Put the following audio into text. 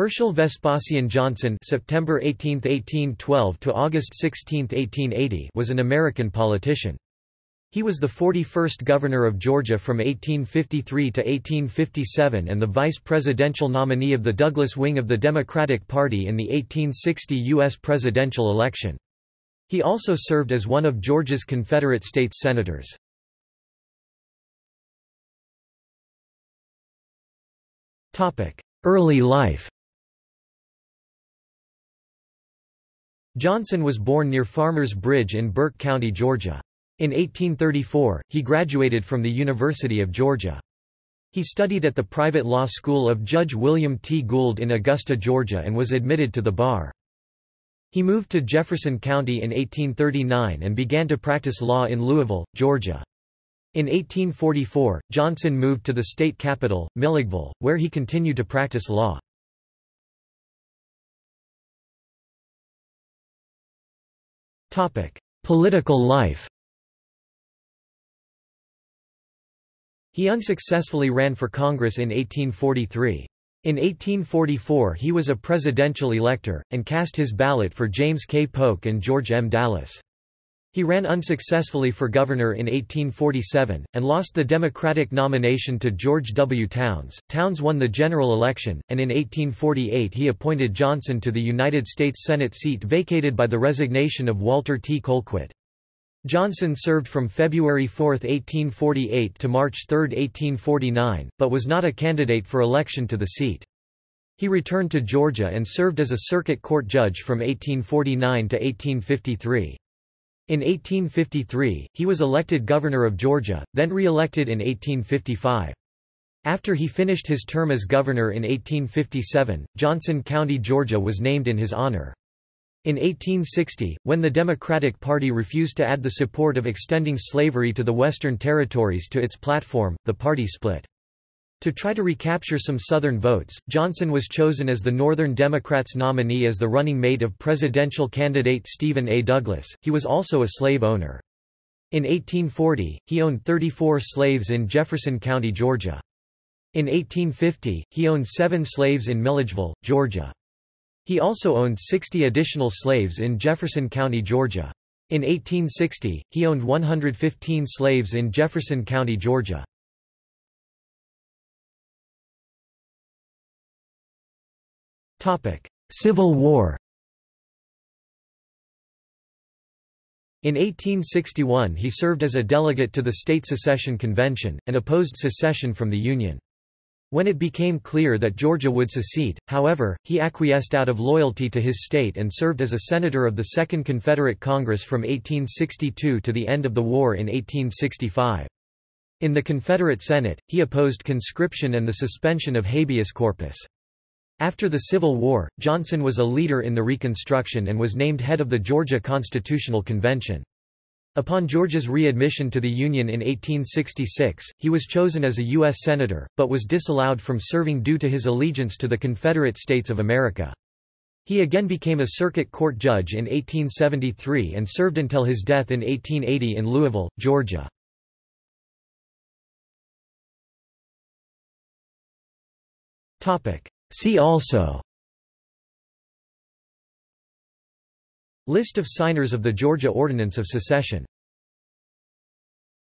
Herschel Vespasian Johnson September 18, 1812 to August 16, 1880 was an American politician. He was the 41st governor of Georgia from 1853 to 1857 and the vice presidential nominee of the Douglas wing of the Democratic Party in the 1860 U.S. presidential election. He also served as one of Georgia's Confederate States senators. Early life Johnson was born near Farmers Bridge in Burke County, Georgia. In 1834, he graduated from the University of Georgia. He studied at the private law school of Judge William T. Gould in Augusta, Georgia and was admitted to the bar. He moved to Jefferson County in 1839 and began to practice law in Louisville, Georgia. In 1844, Johnson moved to the state capital, Milledgeville, where he continued to practice law. Political life He unsuccessfully ran for Congress in 1843. In 1844 he was a presidential elector, and cast his ballot for James K. Polk and George M. Dallas. He ran unsuccessfully for governor in 1847, and lost the Democratic nomination to George W. Towns. Towns won the general election, and in 1848 he appointed Johnson to the United States Senate seat vacated by the resignation of Walter T. Colquitt. Johnson served from February 4, 1848 to March 3, 1849, but was not a candidate for election to the seat. He returned to Georgia and served as a circuit court judge from 1849 to 1853. In 1853, he was elected governor of Georgia, then re-elected in 1855. After he finished his term as governor in 1857, Johnson County, Georgia was named in his honor. In 1860, when the Democratic Party refused to add the support of extending slavery to the Western Territories to its platform, the party split. To try to recapture some Southern votes, Johnson was chosen as the Northern Democrats' nominee as the running mate of presidential candidate Stephen A. Douglas. He was also a slave owner. In 1840, he owned 34 slaves in Jefferson County, Georgia. In 1850, he owned seven slaves in Milledgeville, Georgia. He also owned 60 additional slaves in Jefferson County, Georgia. In 1860, he owned 115 slaves in Jefferson County, Georgia. Civil War In 1861 he served as a delegate to the State Secession Convention, and opposed secession from the Union. When it became clear that Georgia would secede, however, he acquiesced out of loyalty to his state and served as a senator of the Second Confederate Congress from 1862 to the end of the war in 1865. In the Confederate Senate, he opposed conscription and the suspension of habeas corpus. After the Civil War, Johnson was a leader in the Reconstruction and was named head of the Georgia Constitutional Convention. Upon Georgia's readmission to the Union in 1866, he was chosen as a U.S. Senator, but was disallowed from serving due to his allegiance to the Confederate States of America. He again became a circuit court judge in 1873 and served until his death in 1880 in Louisville, Georgia. See also List of signers of the Georgia Ordinance of Secession